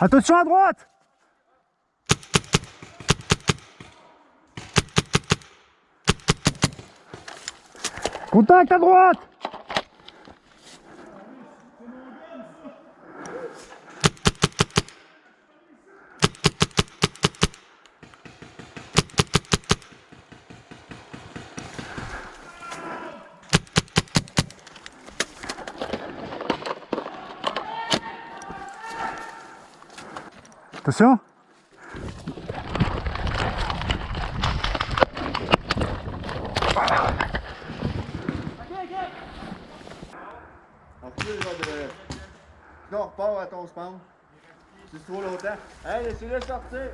Attention à droite. Contact à droite Attention. Non, repars à ton spawn. C'est trop longtemps. Hey, laissez-le sortir.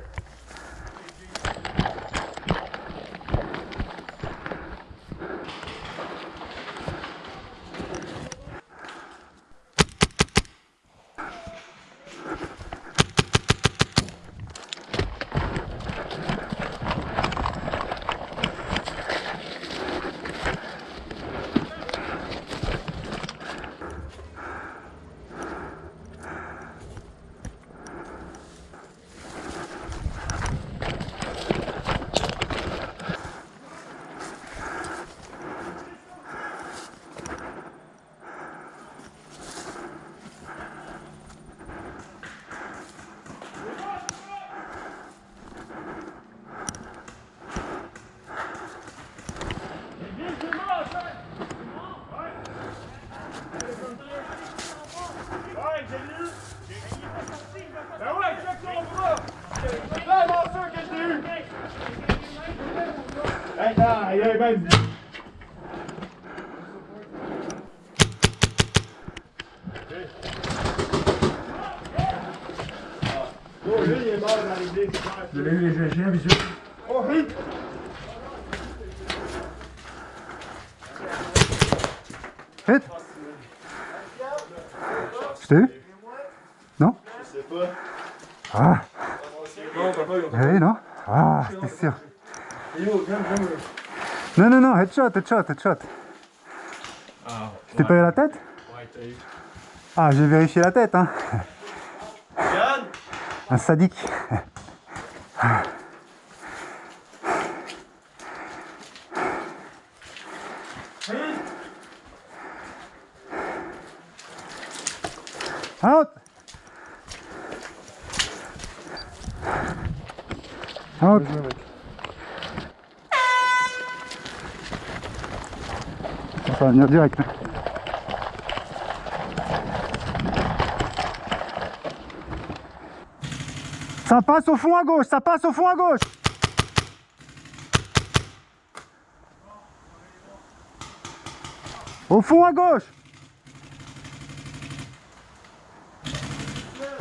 Il est. Oh, lui, il est mort dans l'idée, c'est clair. Je l'ai eu, un visuel. Oh, oui! Hit Je t'ai eu Non? Je sais pas. Ah Non, papa, il Eh oui, non Ah, t'es sûr Yo, viens, viens, viens. Non, non, non, headshot, headshot, headshot. Ah, Je t'ai pas eu la tête ouais, t'as eu. Ah, j'ai vérifié la tête, hein. Yann! Un sadique. Out Out Ça va venir direct. Ça passe au fond à gauche, ça passe au fond à gauche. Au fond à gauche.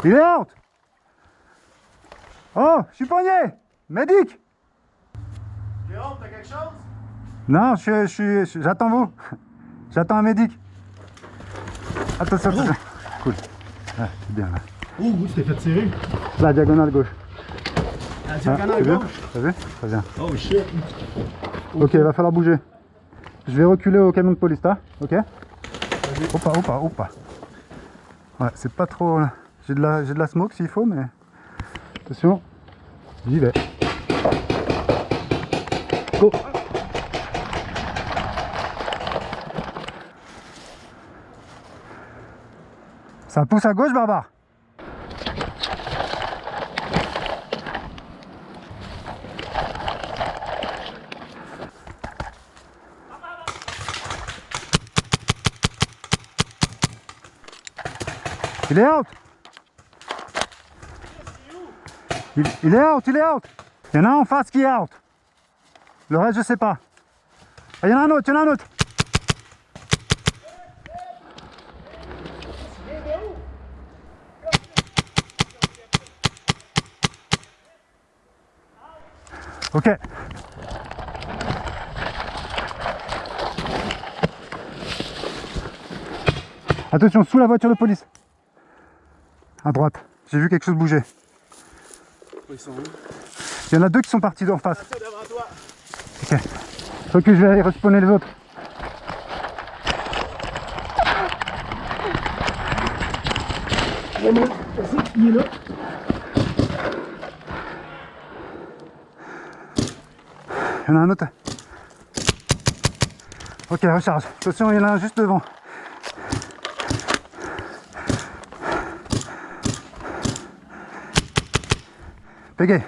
Il est out. Oh, je suis poigné. Médic. Jérôme, t'as quelque chose? Non, je, je suis, j'attends vous. J'attends un médic. Attention, attention. Cool. Ah, c'est bien là. Oh, t'es fait tirer. La diagonale gauche. La Ah, diagonale c'est bien gauche. T'as vu Très bien. Oh, shit. Ok, il va falloir bouger. Je vais reculer au camion de police, là. Ok Opa, opa, opa. Ouais, c'est pas trop... J'ai de la, j'ai de la smoke s'il faut, mais... Attention. J'y vais. Go Ça pousse à gauche, Barbare Il est out il, il est out, il est out Il y en a un en face qui est out. Le reste, je sais pas. Ah, il y en a un autre, il y en a un autre Ok. Attention, sous la voiture de police. À droite. J'ai vu quelque chose bouger. Ils sont où? Il y en a deux qui sont partis d'en face. Ok. Ok, je vais aller respawner les autres. Il est là? Il y en a un autre. Ok, recharge. Attention, il y en a un juste devant. Pégay.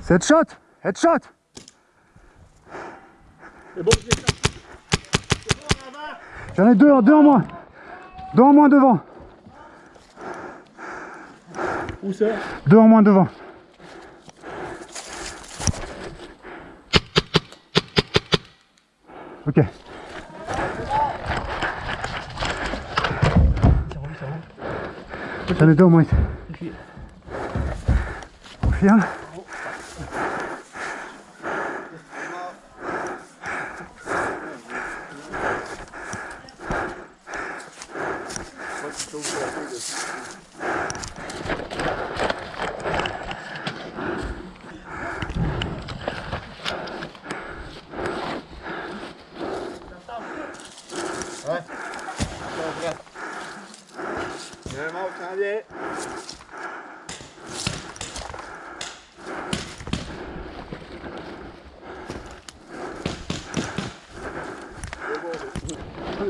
C'est headshot Headshot C'est bon. J'en ai deux, deux en moins. Deux en moins devant. Où ça? Deux en moins devant. Ok. J'en ai deux au moins. Confirme. Il y a un mort qui s'en vient. T'as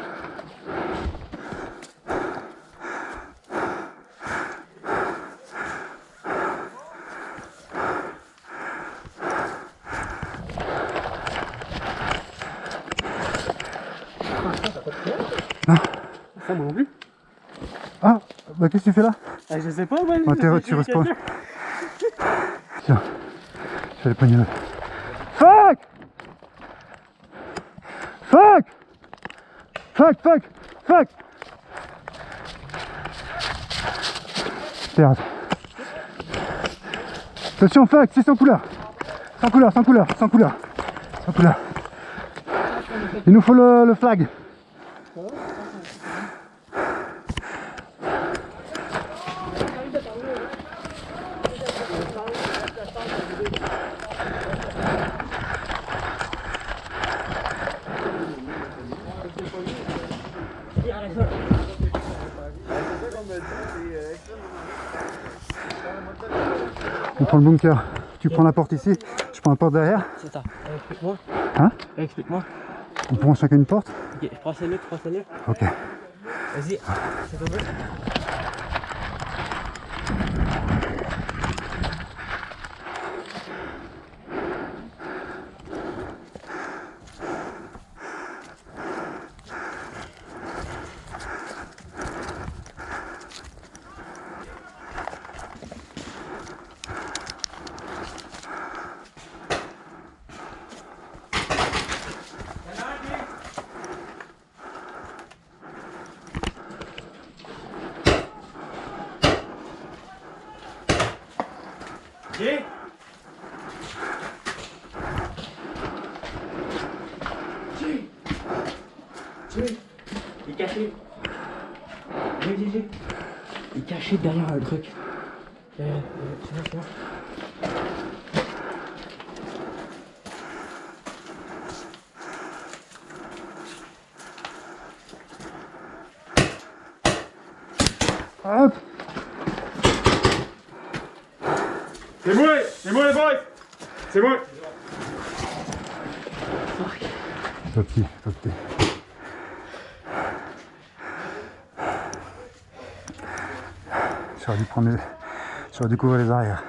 Non. Ça, moi non plus. Ah, bah qu'est-ce que tu fais là? Ah, je sais pas, moi. Ah, t'es j'ai- tu respawns. Tiens. Je vais aller pogner. Fuck Fuck Fuck, fuck, fuck Merde. Attention, fuck, c'est sans couleur. Sans couleur, sans couleur, sans couleur. Sans couleur. Il nous faut le, le flag qu'on me dit, c'est euh, extrêmement On prend le bunker. Tu prends la porte ici, je prends la porte derrière. C'est ça. Explique-moi. Hein Explique-moi. On prend chacun une porte. Ok, je prends celle-là, tu prends celle-là. Ok. Vas-y, c'est ton jeu. Ok. Il est caché. Viens. Il est caché derrière un truc. Euh, euh, tu vois. Hop C'est moi, c'est moi les boys. C'est moi. Toi petit, J'aurais dû prendre les... J'aurais dû couvrir les arrières.